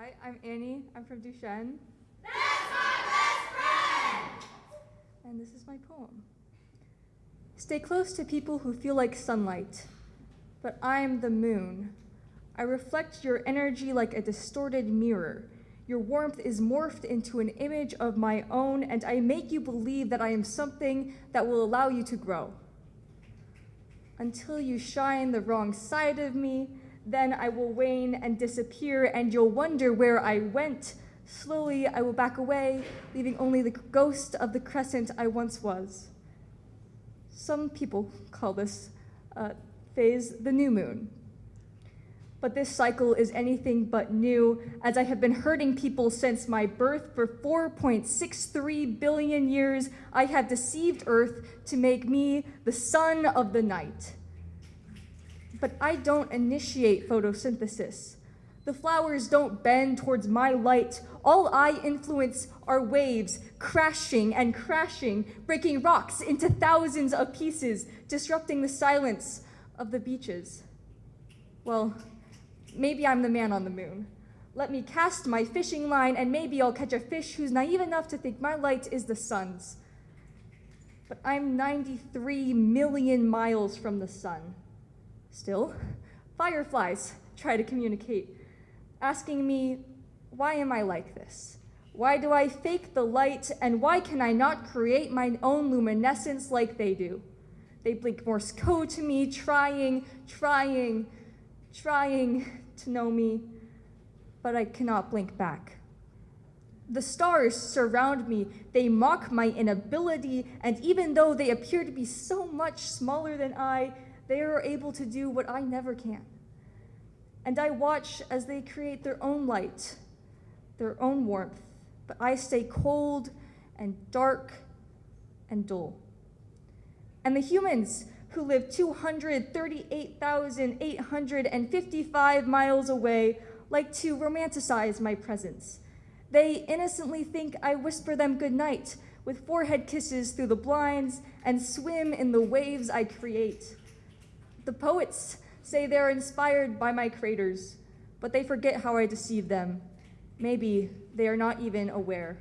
Hi, I'm Annie. I'm from Duchenne. That's my best friend! And this is my poem. Stay close to people who feel like sunlight, but I am the moon. I reflect your energy like a distorted mirror. Your warmth is morphed into an image of my own, and I make you believe that I am something that will allow you to grow. Until you shine the wrong side of me, then I will wane and disappear, and you'll wonder where I went. Slowly, I will back away, leaving only the ghost of the crescent I once was. Some people call this uh, phase the new moon. But this cycle is anything but new, as I have been hurting people since my birth for 4.63 billion years. I have deceived Earth to make me the sun of the night. But I don't initiate photosynthesis. The flowers don't bend towards my light. All I influence are waves crashing and crashing, breaking rocks into thousands of pieces, disrupting the silence of the beaches. Well, maybe I'm the man on the moon. Let me cast my fishing line, and maybe I'll catch a fish who's naive enough to think my light is the sun's. But I'm 93 million miles from the sun. Still, fireflies try to communicate, asking me, why am I like this? Why do I fake the light, and why can I not create my own luminescence like they do? They blink Morse code to me, trying, trying, trying to know me, but I cannot blink back. The stars surround me, they mock my inability, and even though they appear to be so much smaller than I, they are able to do what I never can. And I watch as they create their own light, their own warmth, but I stay cold and dark and dull. And the humans who live 238,855 miles away like to romanticize my presence. They innocently think I whisper them goodnight with forehead kisses through the blinds and swim in the waves I create. The poets say they're inspired by my craters, but they forget how I deceive them. Maybe they are not even aware.